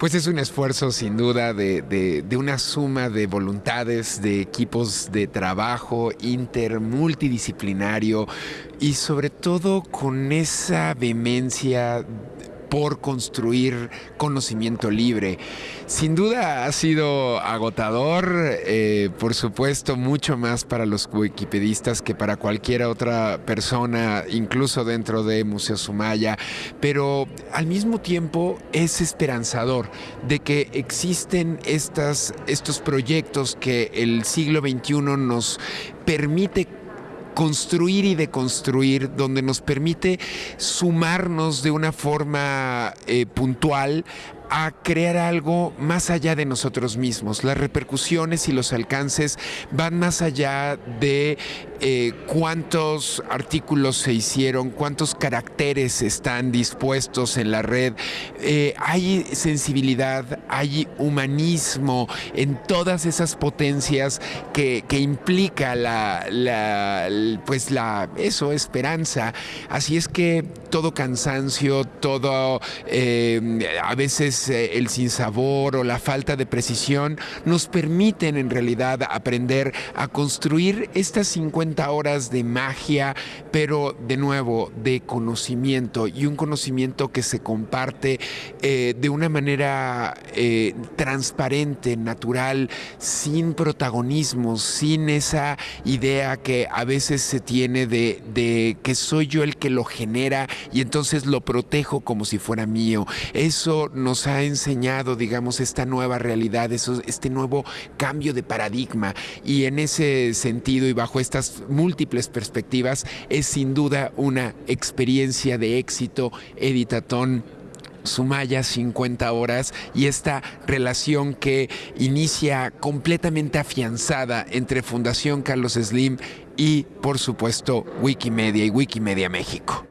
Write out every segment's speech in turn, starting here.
Pues es un esfuerzo sin duda de, una suma de voluntades, de equipos de trabajo inter, multidisciplinario y sobre todo con esa vehemencia por construir conocimiento libre. Sin duda ha sido agotador, eh, por supuesto, mucho más para los wikipedistas que para cualquier otra persona, incluso dentro de Museo Sumaya, pero al mismo tiempo es esperanzador de que existen estas, estos proyectos que el siglo XXI nos permite construir y deconstruir, donde nos permite sumarnos de una forma eh, puntual a crear algo más allá de nosotros mismos. Las repercusiones y los alcances van más allá de eh, cuántos artículos se hicieron, cuántos caracteres están dispuestos en la red. Eh, hay sensibilidad, hay humanismo en todas esas potencias que, implica la, pues la, eso, esperanza. Así es que todo cansancio, todo eh, a veces eh, el sinsabor o la falta de precisión nos permiten en realidad aprender a construir estas 50 horas de magia, pero de nuevo de conocimiento y un conocimiento que se comparte eh, de una manera transparente, natural, sin protagonismo, sin esa idea que a veces se tiene de que soy yo el que lo genera y entonces lo protejo como si fuera mío. Eso nos ha enseñado, digamos, esta nueva realidad, este nuevo cambio de paradigma. Y en ese sentido y bajo estas múltiples perspectivas, es sin duda una experiencia de éxito, Editatón Sumaya 50 horas y esta relación que inicia completamente afianzada entre Fundación Carlos Slim y por supuesto Wikimedia y Wikimedia México.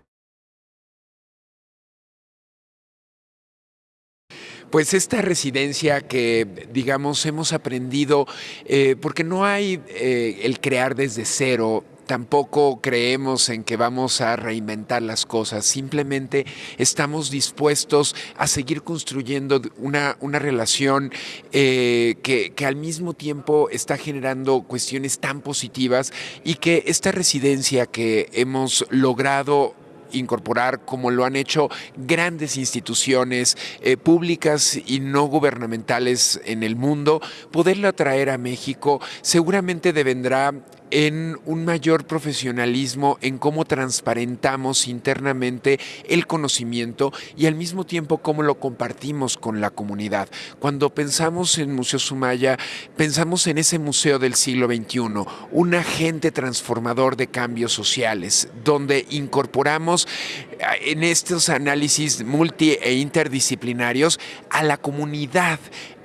Pues esta residencia que, digamos, hemos aprendido, eh, porque no hay eh, el crear desde cero, tampoco creemos en que vamos a reinventar las cosas, simplemente estamos dispuestos a seguir construyendo una, una relación eh, que, que, al mismo tiempo está generando cuestiones tan positivas y que esta residencia que hemos logrado incorporar, como lo han hecho grandes instituciones eh, públicas y no gubernamentales en el mundo, poderla traer a México seguramente devendrá en un mayor profesionalismo en cómo transparentamos internamente el conocimiento y al mismo tiempo cómo lo compartimos con la comunidad. Cuando pensamos en Museo Sumaya, pensamos en ese museo del siglo XXI, un agente transformador de cambios sociales, donde incorporamos eh, en estos análisis multi e interdisciplinarios a la comunidad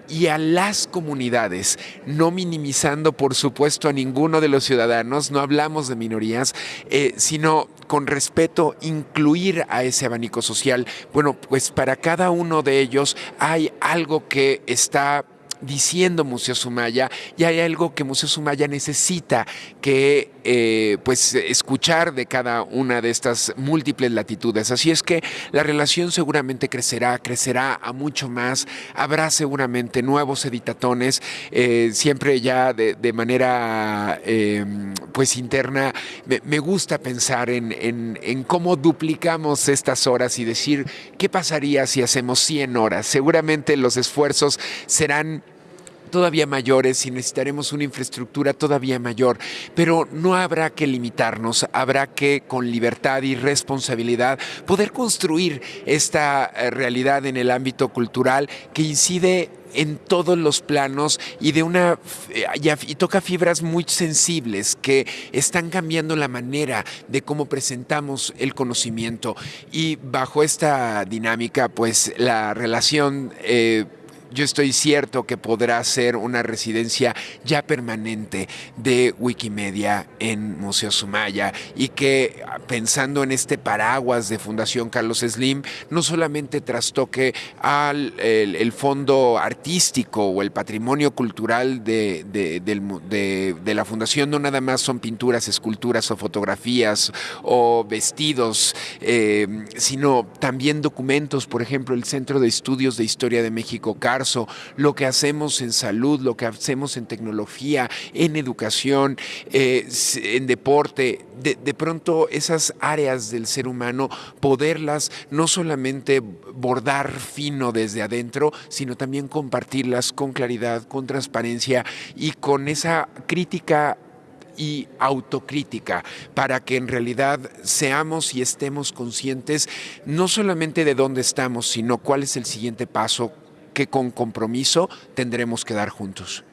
y a las comunidades, no minimizando por supuesto a ninguno de los ciudadanos, no hablamos de minorías, eh, sino con respeto incluir a ese abanico social. Bueno, pues para cada uno de ellos hay algo que está diciendo Museo Sumaya y hay algo que Museo Sumaya necesita que eh, pues escuchar de cada una de estas múltiples latitudes. Así es que la relación seguramente crecerá, crecerá a mucho más, habrá seguramente nuevos editatones, eh, siempre ya de, manera em, pues interna, me, gusta pensar en, en cómo duplicamos estas horas y decir qué pasaría si hacemos 100 horas. Seguramente los esfuerzos serán todavía mayores y necesitaremos una infraestructura todavía mayor, pero no habrá que limitarnos, habrá que con libertad y responsabilidad poder construir esta eh, realidad en el ámbito cultural que incide en todos los planos y de una eh, y toca fibras muy sensibles que están cambiando la manera de cómo presentamos el conocimiento. Y bajo esta dinámica pues la relación eh, yo estoy cierto que podrá ser una residencia ya permanente de Wikimedia en Museo Sumaya y que pensando en este paraguas de Fundación Carlos Slim, no solamente trastoque al el, fondo artístico o el patrimonio cultural de, de, de, la Fundación, no nada más son pinturas, esculturas o fotografías o vestidos, eh, sino también documentos, por ejemplo, el Centro de Estudios de Historia de México, Lo que hacemos en salud, lo que hacemos en tecnología, en educación, eh, en deporte, de, de pronto esas áreas del ser humano, poderlas no solamente bordar fino desde adentro, sino también compartirlas con claridad, con transparencia y con esa crítica y autocrítica para que en realidad seamos y estemos conscientes no solamente de dónde estamos, sino cuál es el siguiente paso que con compromiso tendremos que dar juntos.